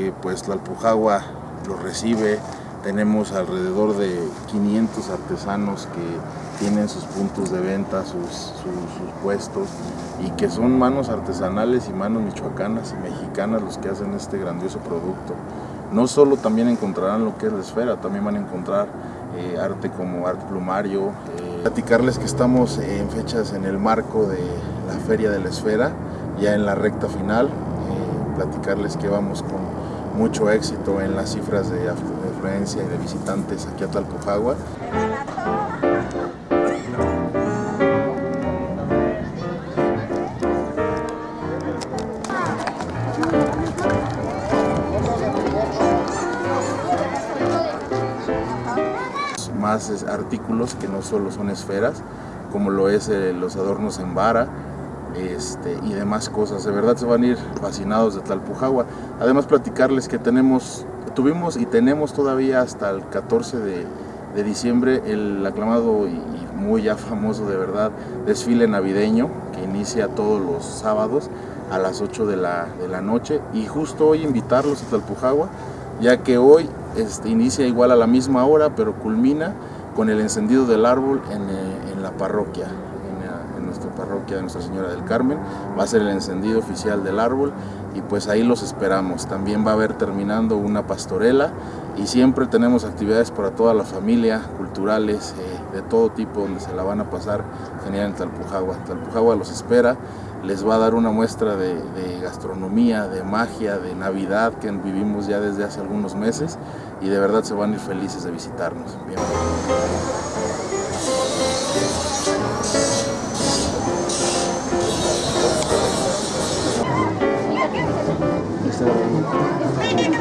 Eh, pues Tlalpujagua lo recibe, tenemos alrededor de 500 artesanos que tienen sus puntos de venta, sus, puestos y que son manos artesanales y manos michoacanas y mexicanas los que hacen este grandioso producto. No solo también encontrarán lo que es la esfera, también van a encontrar eh, arte como arte plumario. Eh, platicarles que estamos en fechas en el marco de la Feria de la Esfera, ya en la recta final, platicarles que vamos con mucho éxito en las cifras de afluencia y de visitantes aquí a Talpujagua. Más artículos que no solo son esferas, como lo es eh, los adornos en vara, este, y demás cosas. De verdad se van a ir fascinados de Tlalpujagua. Además platicarles que tenemos, tuvimos y tenemos todavía hasta el 14 de, diciembre el aclamado y, muy ya famoso de verdad desfile navideño que inicia todos los sábados a las 8 de la, de la noche y justo hoy invitarlos a Tlalpujagua ya que hoy este, inicia igual a la misma hora pero culmina con el encendido del árbol en, eh, la parroquia parroquia de Nuestra Señora del Carmen. Va a ser el encendido oficial del árbol y pues ahí los esperamos. También va a haber terminando una pastorela y siempre tenemos actividades para toda la familia, culturales, eh, de todo tipo, donde se la van a pasar genial en Talpujagua. Talpujagua los espera, les va a dar una muestra de, gastronomía, de magia, de Navidad que vivimos ya desde hace algunos meses y de verdad se van a ir felices de visitarnos.